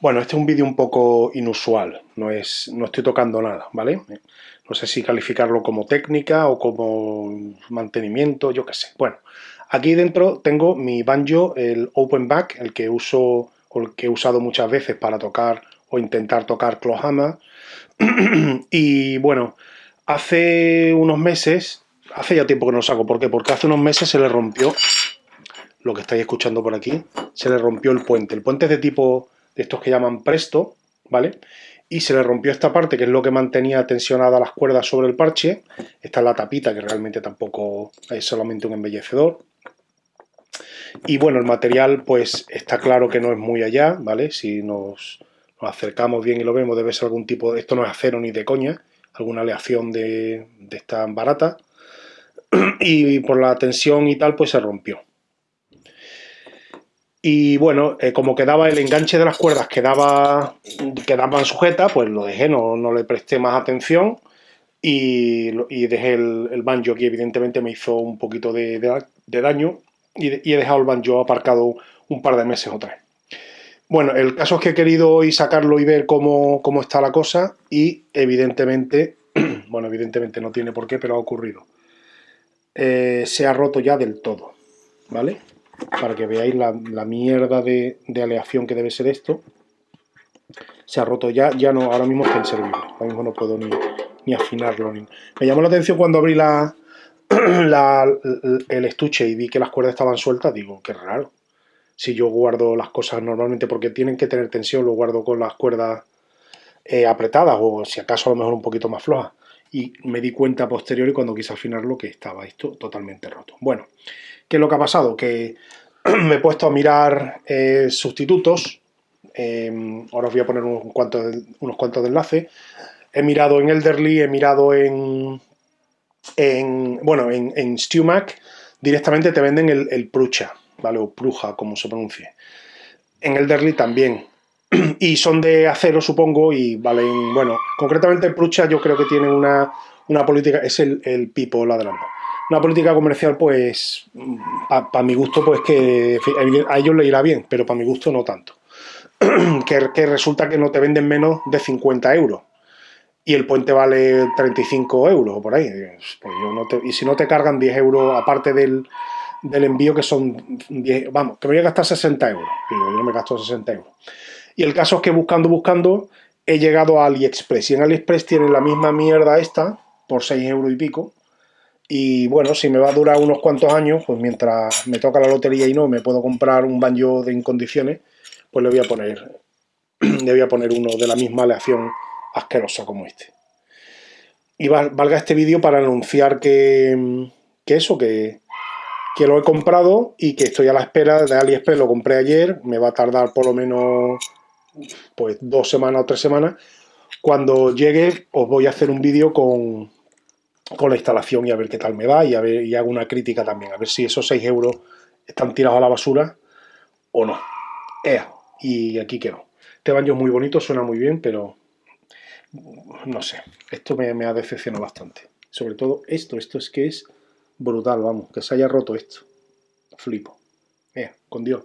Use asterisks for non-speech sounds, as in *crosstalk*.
Bueno, este es un vídeo un poco inusual, no, es, no estoy tocando nada, ¿vale? No sé si calificarlo como técnica o como mantenimiento, yo qué sé. Bueno, aquí dentro tengo mi banjo, el Open Back, el que uso o el que he usado muchas veces para tocar o intentar tocar Clohama. *clears throat* y bueno, hace unos meses, hace ya tiempo que no lo saco, ¿por qué? Porque hace unos meses se le rompió, lo que estáis escuchando por aquí, se le rompió el puente. El puente es de tipo de estos que llaman presto, ¿vale? Y se le rompió esta parte, que es lo que mantenía tensionadas las cuerdas sobre el parche. Esta es la tapita, que realmente tampoco es solamente un embellecedor. Y bueno, el material, pues está claro que no es muy allá, ¿vale? Si nos, acercamos bien y lo vemos, debe ser algún tipo de... Esto no es acero ni de coña, alguna aleación de, de esta barata. *clears throat* Y por la tensión y tal, pues se rompió. Y bueno, eh, como quedaba el enganche de las cuerdas, quedaba, quedaban sujetas, pues lo dejé, no, no le presté más atención y, dejé el, banjo aquí, evidentemente me hizo un poquito de, daño y, he dejado el banjo aparcado un par de meses o tres. Bueno, el caso es que he querido hoy sacarlo y ver cómo, está la cosa y evidentemente, *clears throat* bueno, evidentemente no tiene por qué, pero ha ocurrido. Eh, se ha roto ya del todo, ¿vale? Para que veáis la, mierda de, aleación que debe ser esto. Se ha roto ya, ya no, ahora mismo está inservible. Ahora mismo no puedo ni, afinarlo. Me llamó la atención cuando abrí *clears throat* la, el estuche y vi que las cuerdas estaban sueltas, digo, qué raro. Si yo guardo las cosas normalmente porque tienen que tener tensión, lo guardo con las cuerdas eh, apretadas o si acaso a lo mejor un poquito más flojas. Y me di cuenta a posteriori cuando quise afinarlo que estaba esto totalmente roto. Bueno, ¿Qué es lo que ha pasado? Que *clears throat* me he puesto a mirar eh, sustitutos. Em, ahora os voy a poner unos cuantos, unos cuantos de enlace. He mirado en Elderly, he mirado en, en bueno, en, en StewMac. Directamente te venden el, el, Prucha, ¿vale? O Pruja, como se pronuncie. En Elderly también. *clears throat* y son de acero, supongo, y valen, bueno, concretamente Prucha yo creo que tiene una, una política, es el, el pipo ladrando una política comercial, pues, para mi gusto, pues que a ellos le irá bien, pero para mi gusto no tanto. *clears throat* que, resulta que no te venden menos de 50 euros y el puente vale 35 euros o por ahí. Pues y si no te cargan 10 euros aparte del, envío, que son 10, vamos, que voy a gastar 60 euros. Yo no me gasto 60 euros. Y el caso es que buscando, buscando, he llegado a AliExpress. Y en AliExpress tienen la misma mierda esta, por 6 euros y pico, y bueno, si me va a durar unos cuantos años, pues mientras me toca la lotería y no me puedo comprar un banjo de en condiciones, pues le voy a poner, *clears throat* le voy a poner uno de la misma aleación asquerosa como este. Y valga este vídeo para anunciar que, que eso, que, que lo he comprado y que estoy a la espera de AliExpress, lo compré ayer, me va a tardar por lo menos pues dos semanas o tres semanas. Cuando llegue os voy a hacer un vídeo con, con la instalación y a ver qué tal me va y, a ver, y hago una crítica también, a ver si esos 6 euros están tirados a la basura o no. Ea, y aquí quedo. Este baño es muy bonito, suena muy bien, pero no sé, esto me, me ha decepcionado bastante. Sobre todo esto, esto es que es brutal, vamos, que se haya roto esto. Flipo. Ea, con Dios.